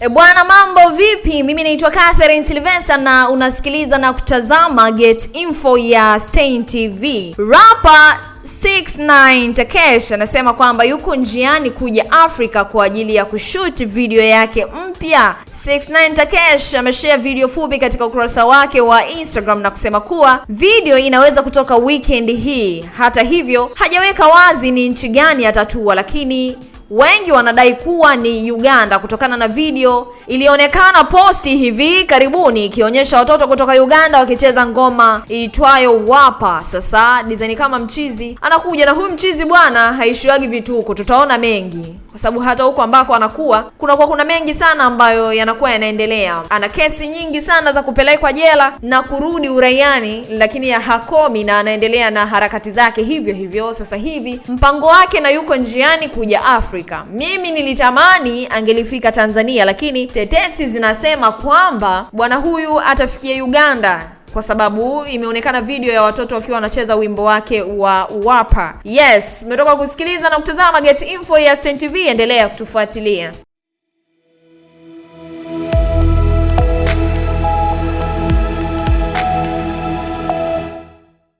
E bwana, mambo vipi? Mimi naitwa Catherine Sylvester na unasikiliza na kutazama Get Info ya Stein TV. Rapa 69 Takesh anasema kwamba yuko njiani kuja Afrika kwa ajili ya kushoot video yake mpya. 69 Takesh ameshare video fupi katika ukurasa wake wa Instagram na kusema kuwa video inaweza kutoka weekend hii. Hata hivyo, hajaweka wazi ni nchi gani atatua, lakini wengi wanadai kuwa ni Uganda kutokana na video ilionekana posti hivi karibuni ikionyesha watoto kutoka Uganda wakicheza ngoma iitwayo Wapa. Sasa design kama mchizi anakuja na huyu mchizi bwana haishiwagi vituko, tutaona mengi kwa sababu hata huko ambako anakuwa kunakuwa kuna mengi sana ambayo yanakuwa yanaendelea. Ana kesi nyingi sana za kupelekwa jela na kurudi uraiani, lakini ya hakomi na anaendelea na harakati zake hivyo hivyo. Sasa hivi mpango wake na yuko njiani kuja Afrika. Mimi nilitamani angelifika Tanzania, lakini tetesi zinasema kwamba bwana huyu atafikia Uganda kwa sababu imeonekana video ya watoto wakiwa wanacheza wimbo wake wa Wapa. Yes, umetoka kusikiliza na kutazama Get Info ya Stein TV, endelea kutufuatilia.